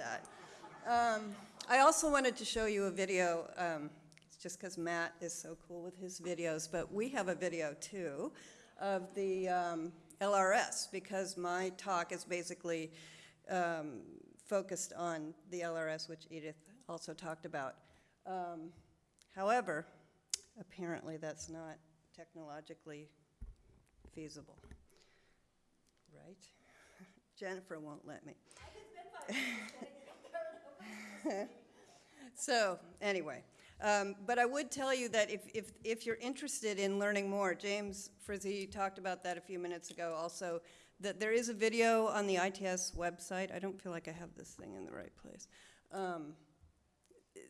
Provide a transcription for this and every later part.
that. Um, I also wanted to show you a video, um, just because Matt is so cool with his videos, but we have a video too of the um, LRS because my talk is basically um, focused on the LRS, which Edith also talked about. Um, however, apparently that's not technologically feasible, right? Jennifer won't let me. so, anyway, um, but I would tell you that if, if, if you're interested in learning more, James Frizzy talked about that a few minutes ago also, that there is a video on the ITS website. I don't feel like I have this thing in the right place. Um,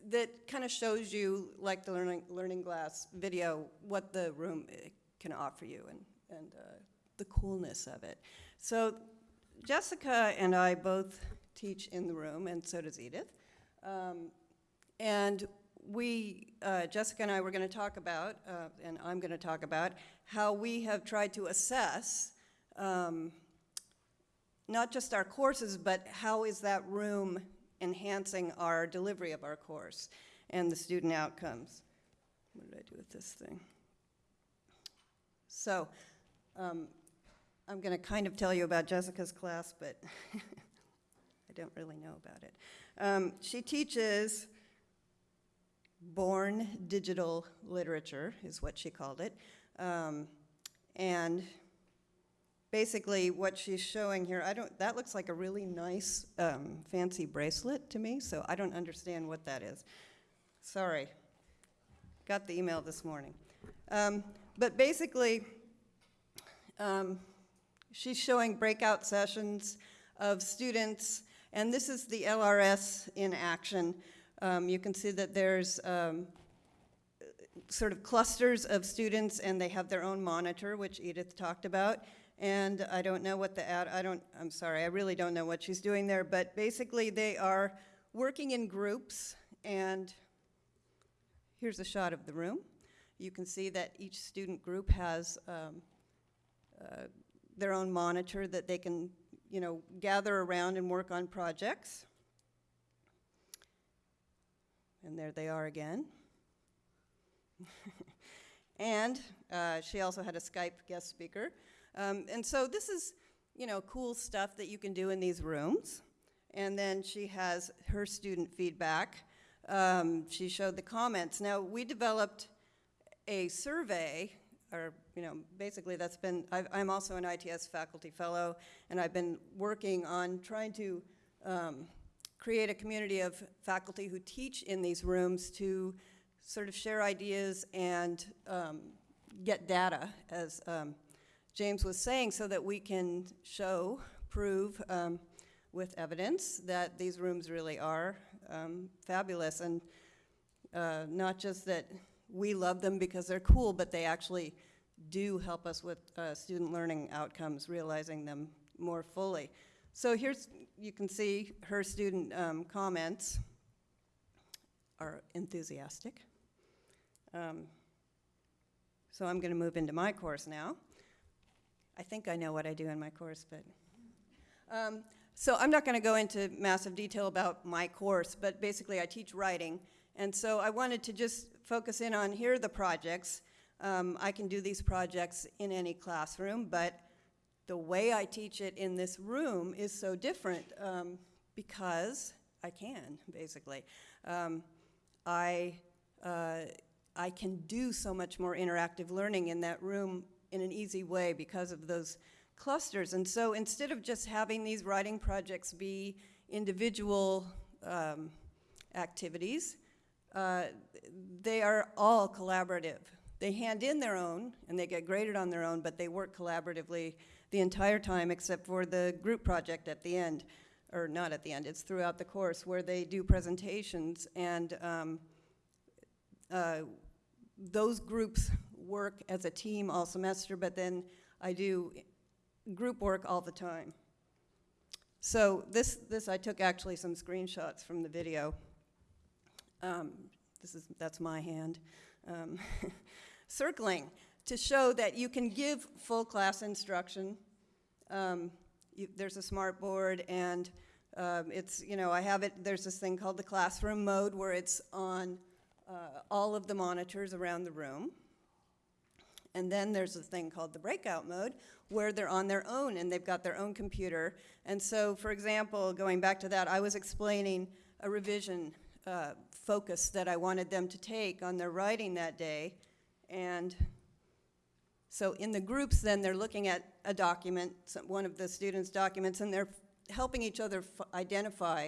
that kind of shows you, like the Learning, Learning Glass video, what the room eh, can offer you and, and uh, the coolness of it. So Jessica and I both teach in the room, and so does Edith. Um, and we, uh, Jessica and I were going to talk about, uh, and I'm going to talk about, how we have tried to assess um, not just our courses, but how is that room enhancing our delivery of our course and the student outcomes. What did I do with this thing? So, um, I'm going to kind of tell you about Jessica's class, but I don't really know about it. Um, she teaches born digital literature, is what she called it. Um, and basically what she's showing here, I don't, that looks like a really nice um, fancy bracelet to me, so I don't understand what that is. Sorry, got the email this morning. Um, but basically, um, she's showing breakout sessions of students, and this is the LRS in action. Um, you can see that there's um, sort of clusters of students and they have their own monitor, which Edith talked about. And I don't know what the ad, I don't, I'm sorry, I really don't know what she's doing there, but basically they are working in groups and here's a shot of the room. You can see that each student group has um, uh, their own monitor that they can, you know, gather around and work on projects. And there they are again. and uh, she also had a Skype guest speaker. Um, and so this is, you know, cool stuff that you can do in these rooms. And then she has her student feedback. Um, she showed the comments. Now, we developed a survey, or, you know, basically that's been, i am also an ITS faculty fellow, and I've been working on trying to um, create a community of faculty who teach in these rooms to sort of share ideas and um, get data, as um, James was saying, so that we can show, prove um, with evidence that these rooms really are um, fabulous. And uh, not just that we love them because they're cool, but they actually do help us with uh, student learning outcomes, realizing them more fully. So here's, you can see her student um, comments are enthusiastic. Um, so I'm going to move into my course now. I think I know what I do in my course, but. Um, so I'm not going to go into massive detail about my course, but basically I teach writing. And so I wanted to just focus in on here are the projects. Um, I can do these projects in any classroom, but the way I teach it in this room is so different um, because I can, basically. Um, I, uh, I can do so much more interactive learning in that room in an easy way because of those clusters. And so instead of just having these writing projects be individual um, activities, uh, they are all collaborative. They hand in their own and they get graded on their own, but they work collaboratively the entire time except for the group project at the end, or not at the end, it's throughout the course where they do presentations and um, uh, those groups work as a team all semester, but then I do group work all the time. So this, this I took actually some screenshots from the video. Um, this is, that's my hand. Um, circling to show that you can give full class instruction. Um, you, there's a smart board and Um, It's, you know, I have it, there's this thing called the classroom mode where it's on uh, all of the monitors around the room. And then there's a thing called the breakout mode, where they're on their own and they've got their own computer. And so, for example, going back to that, I was explaining a revision uh, focus that I wanted them to take on their writing that day. And so in the groups, then they're looking at a document, one of the students' documents, and they're helping each other identify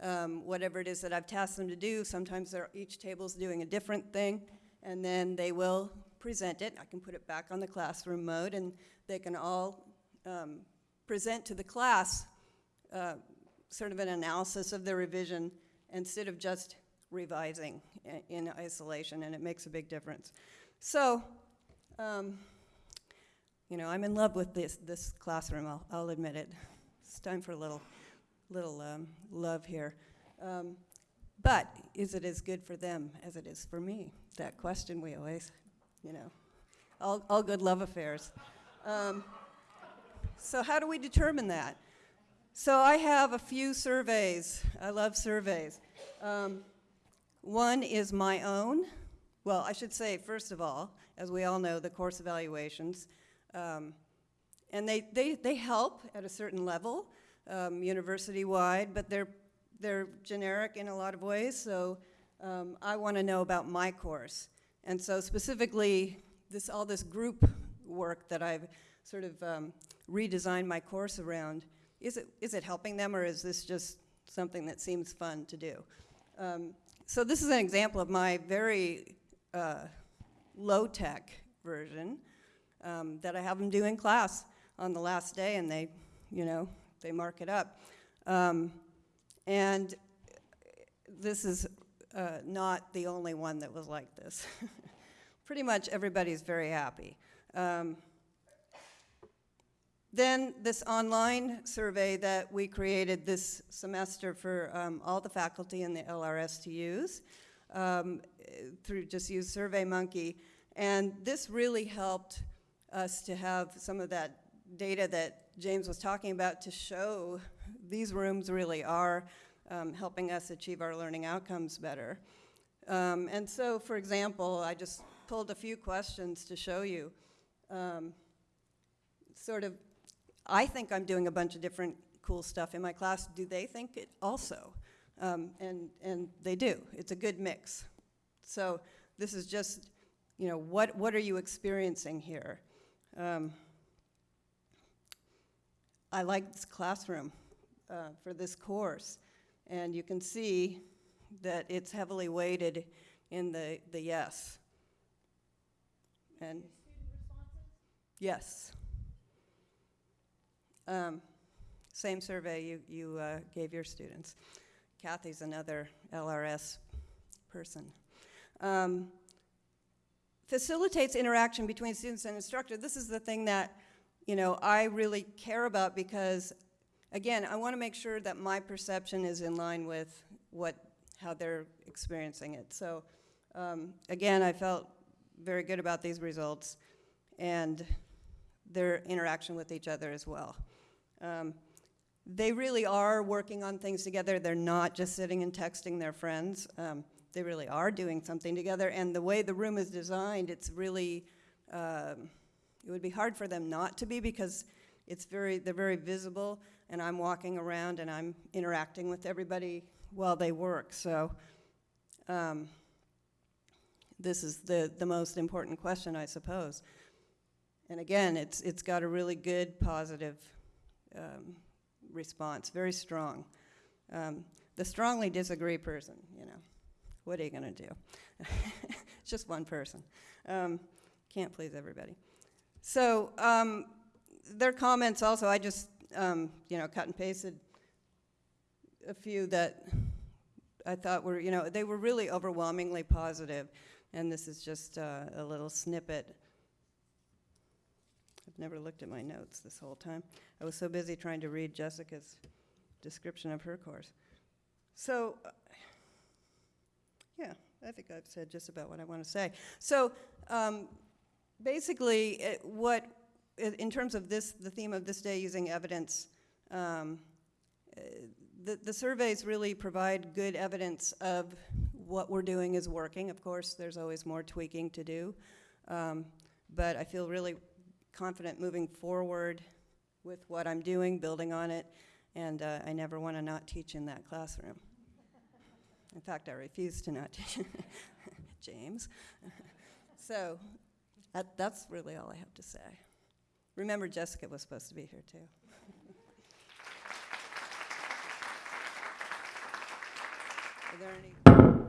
um, whatever it is that I've tasked them to do. Sometimes each table's doing a different thing, and then they will present it. I can put it back on the classroom mode, and they can all um, present to the class uh, sort of an analysis of their revision instead of just revising in isolation, and it makes a big difference. So, um, you know, I'm in love with this, this classroom, I'll, I'll admit it. It's time for a little, little um, love here. Um, but is it as good for them as it is for me? That question we always, you know, all, all good love affairs. Um, so how do we determine that? So I have a few surveys. I love surveys. Um, one is my own. Well, I should say, first of all, as we all know, the course evaluations. Um, and they, they, they help at a certain level, um, university-wide, but they're, they're generic in a lot of ways, so um, I want to know about my course. And so specifically, this, all this group work that I've sort of um, redesigned my course around, is it, is it helping them or is this just something that seems fun to do? Um, so this is an example of my very uh, low-tech version um, that I have them do in class on the last day, and they, you know, they mark it up. Um, and this is uh, not the only one that was like this. Pretty much everybody's very happy. Um, then this online survey that we created this semester for um, all the faculty in the LRS to use um, through just use SurveyMonkey. And this really helped us to have some of that data that James was talking about to show these rooms really are um, helping us achieve our learning outcomes better. Um, and so, for example, I just pulled a few questions to show you. Um, sort of, I think I'm doing a bunch of different cool stuff in my class. Do they think it also? Um, and, and they do. It's a good mix. So this is just, you know, what, what are you experiencing here? Um, I like this classroom uh, for this course. And you can see that it's heavily weighted in the, the yes. And yes. Um, same survey you, you uh, gave your students. Kathy's another LRS person. Um, facilitates interaction between students and instructor. This is the thing that, you know, I really care about because, again, I want to make sure that my perception is in line with what, how they're experiencing it. So, um, again, I felt very good about these results and their interaction with each other as well. Um, they really are working on things together. They're not just sitting and texting their friends. Um, they really are doing something together. And the way the room is designed, it's really, um, it would be hard for them not to be because it's very, they're very visible. And I'm walking around and I'm interacting with everybody while they work. So um, this is the, the most important question, I suppose. And again, it's, it's got a really good, positive um, response, very strong. Um, the strongly disagree person, you know, what are you going to do? it's just one person. Um, can't please everybody. So um, their comments also, I just, um, you know, cut and pasted a few that I thought were, you know, they were really overwhelmingly positive, and this is just uh, a little snippet. I've never looked at my notes this whole time. I was so busy trying to read Jessica's description of her course. So, uh, yeah, I think I've said just about what I want to say. So, um, basically, it, what, in terms of this, the theme of this day, using evidence, um, uh, the, the surveys really provide good evidence of what we're doing is working. Of course, there's always more tweaking to do. Um, but I feel really confident moving forward with what I'm doing, building on it, and uh, I never want to not teach in that classroom. In fact, I refuse to not teach. James. so that, that's really all I have to say. Remember, Jessica was supposed to be here too. Are there any?